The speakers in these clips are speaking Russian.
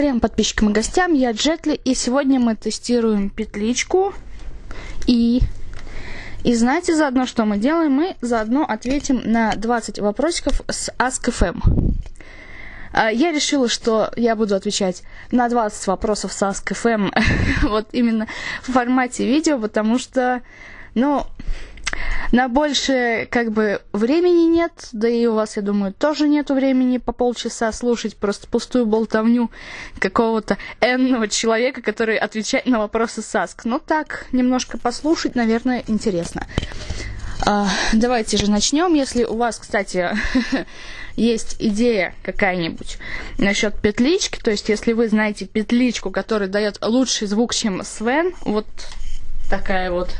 трем подписчикам и гостям, я Джетли, и сегодня мы тестируем петличку. И, и знаете заодно, что мы делаем? Мы заодно ответим на 20 вопросиков с Ask.fm. А, я решила, что я буду отвечать на 20 вопросов с Ask.fm вот именно в формате видео, потому что, ну, на больше как бы времени нет, да и у вас, я думаю, тоже нету времени по полчаса слушать просто пустую болтовню какого-то энного человека, который отвечает на вопросы САСК. Ну так, немножко послушать, наверное, интересно. А, давайте же начнем. Если у вас, кстати, есть идея какая-нибудь насчет петлички, то есть если вы знаете петличку, которая дает лучший звук, чем Свен, вот такая вот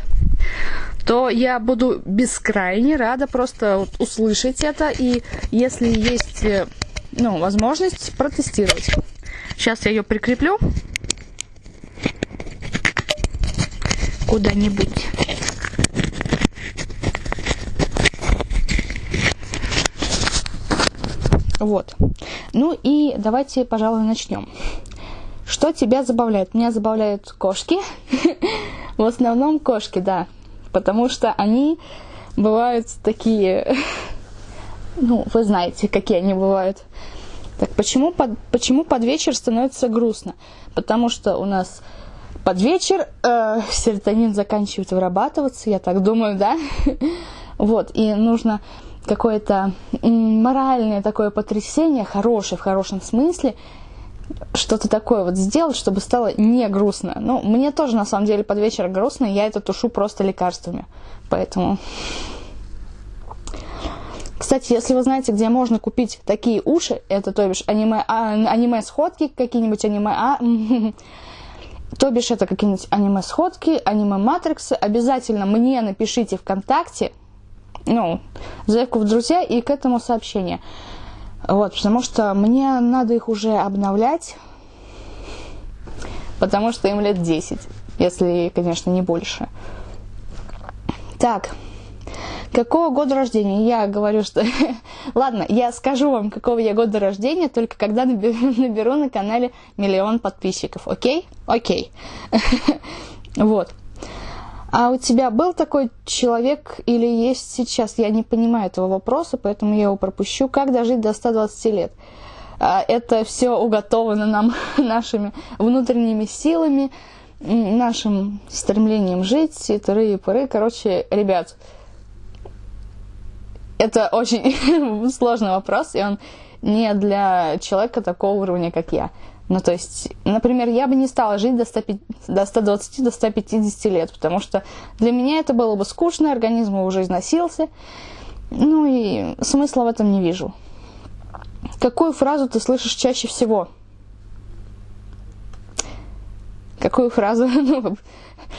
то я буду бескрайне рада просто услышать это и если есть э, ну, возможность протестировать. Сейчас я ее прикреплю куда-нибудь. Вот. Ну и давайте, пожалуй, начнем. Что тебя забавляет? Меня забавляют кошки. В основном кошки, да потому что они бывают такие, ну, вы знаете, какие они бывают. Так почему под, почему под вечер становится грустно? Потому что у нас под вечер э, серотонин заканчивает вырабатываться, я так думаю, да? Вот, и нужно какое-то моральное такое потрясение, хорошее в хорошем смысле, что-то такое вот сделать, чтобы стало не грустно. Ну, мне тоже на самом деле под вечер грустно, и я это тушу просто лекарствами. Поэтому... Кстати, если вы знаете, где можно купить такие уши, это то бишь аниме, а, аниме-сходки, какие-нибудь аниме, а, то бишь это какие-нибудь аниме-сходки, аниме-матриксы, обязательно мне напишите ВКонтакте, ну, заявку в друзья и к этому сообщение. Вот, потому что мне надо их уже обновлять, потому что им лет 10, если, конечно, не больше. Так, какого года рождения? Я говорю, что... Ладно, я скажу вам, какого я года рождения, только когда наберу, наберу на канале миллион подписчиков, окей? Окей. Вот. А у тебя был такой человек или есть сейчас? Я не понимаю этого вопроса, поэтому я его пропущу. Как дожить до 120 лет? А, это все уготовано нам нашими внутренними силами, нашим стремлением жить, и тыры и пыры. Короче, ребят, это очень сложный вопрос, и он не для человека такого уровня, как я. Ну, то есть, например, я бы не стала жить до, 100, до 120, до 150 лет, потому что для меня это было бы скучно, организм уже износился. Ну и смысла в этом не вижу. Какую фразу ты слышишь чаще всего? Какую фразу? Ну,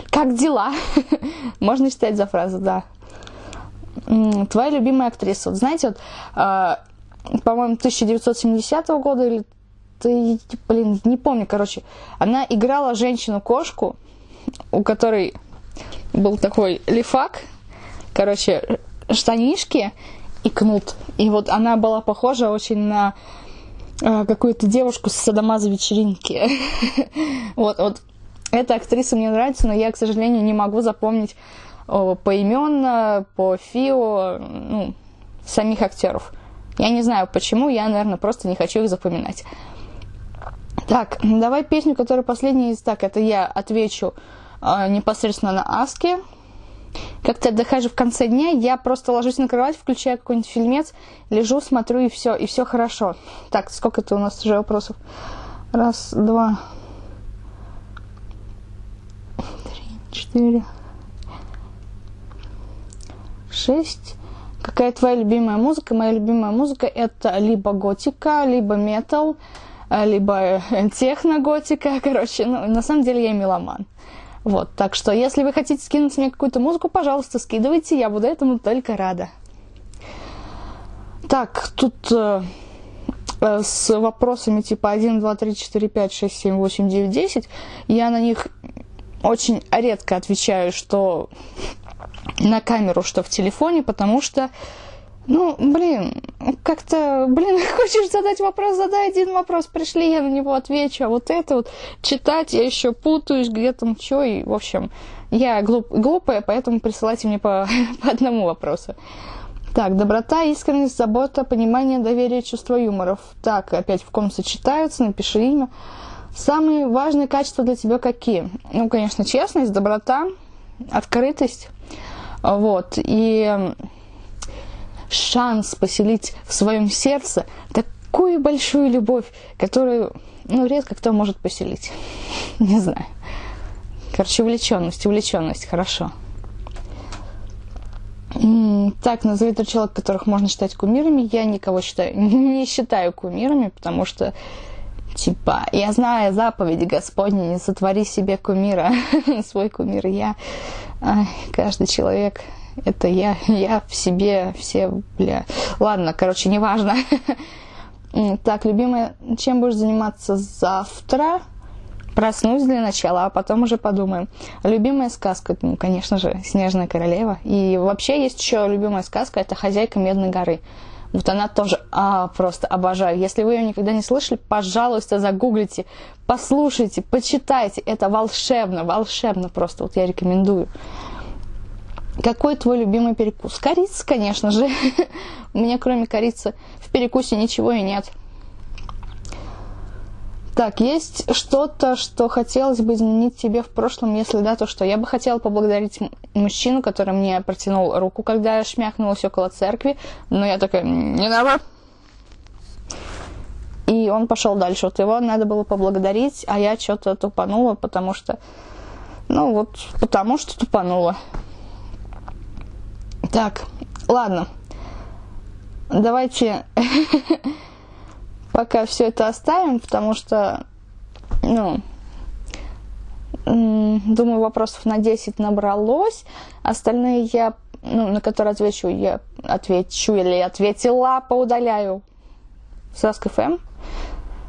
как дела? Можно считать за фразу, да. Твоя любимая актриса. Вот знаете, вот, э, по-моему, 1970 года или ты, блин, не помню, короче. Она играла женщину-кошку, у которой был такой лифак, короче, штанишки и кнут. И вот она была похожа очень на э, какую-то девушку с садомаза вечеринки. вот, вот. Эта актриса мне нравится, но я, к сожалению, не могу запомнить поименно, по фио, ну, самих актеров. Я не знаю почему, я, наверное, просто не хочу их запоминать. Так, давай песню, которая последняя из... Так, это я отвечу э, непосредственно на Аске. Как-то отдыхаешь в конце дня, я просто ложусь на кровать, включаю какой-нибудь фильмец, лежу, смотрю, и все, и все хорошо. Так, сколько это у нас уже вопросов? Раз, два, три, четыре, шесть. Какая твоя любимая музыка? Моя любимая музыка это либо готика, либо метал, а, либо техноготика, короче, ну, на самом деле я меломан. Вот, так что, если вы хотите скинуть мне какую-то музыку, пожалуйста, скидывайте, я буду этому только рада. Так, тут э, э, с вопросами типа 1, 2, 3, 4, 5, 6, 7, 8, 9, 10, я на них очень редко отвечаю, что на камеру, что в телефоне, потому что, ну, блин, как-то, блин, хочешь задать вопрос, задай один вопрос, пришли, я на него отвечу, а вот это вот читать я еще путаюсь, где там что, и, в общем, я глуп, глупая, поэтому присылайте мне по, по одному вопросу. Так, доброта, искренность, забота, понимание, доверие, чувство юморов. Так, опять в ком сочетаются, напиши имя. Самые важные качества для тебя какие? Ну, конечно, честность, доброта, открытость. Вот. И шанс поселить в своем сердце такую большую любовь, которую, ну, редко кто может поселить. Не знаю. Короче, увлеченность, увлеченность, хорошо. Так, назови трех человек, которых можно считать кумирами. Я никого считаю, не считаю кумирами, потому что, типа, я знаю заповедь Господня, не сотвори себе кумира, свой кумир я. Ай, каждый человек это я, я в себе, все, бля. Ладно, короче, неважно. Так, любимая, чем будешь заниматься завтра? Проснусь для начала, а потом уже подумаем. Любимая сказка, ну, конечно же, «Снежная королева». И вообще есть еще любимая сказка, это «Хозяйка Медной горы». Вот она тоже а, просто обожаю. Если вы ее никогда не слышали, пожалуйста, загуглите, послушайте, почитайте. Это волшебно, волшебно просто. Вот я рекомендую. Какой твой любимый перекус? Корица, конечно же. У меня кроме корицы в перекусе ничего и нет. Так, есть что-то, что хотелось бы изменить тебе в прошлом, если да, то что? Я бы хотела поблагодарить мужчину, который мне протянул руку, когда я шмякнулась около церкви, но я такая, не надо. И он пошел дальше. Вот его надо было поблагодарить, а я что-то тупанула, потому что, ну вот, потому что тупанула. Так, ладно. Давайте пока все это оставим, потому что, ну, думаю, вопросов на 10 набралось. Остальные я, ну, на которые отвечу, я отвечу или ответила, поудаляю Ask.fm.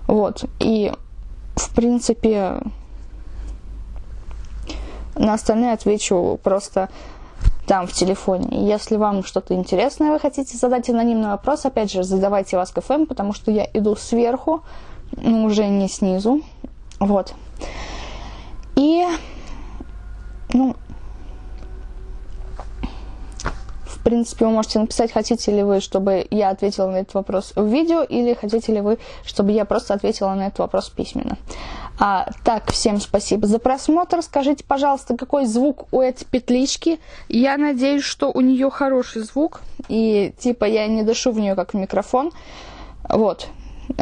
Вот. И, в принципе, на остальные отвечу просто там в телефоне. Если вам что-то интересное вы хотите задать анонимный вопрос, опять же, задавайте в Ask.fm, потому что я иду сверху, ну, уже не снизу. Вот. И, ну, в принципе, вы можете написать, хотите ли вы, чтобы я ответила на этот вопрос в видео, или хотите ли вы, чтобы я просто ответила на этот вопрос письменно. А, так, всем спасибо за просмотр. Скажите, пожалуйста, какой звук у этой петлички? Я надеюсь, что у нее хороший звук. И типа я не дышу в нее как в микрофон. Вот.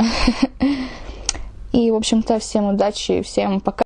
И, в общем-то, всем удачи, всем пока.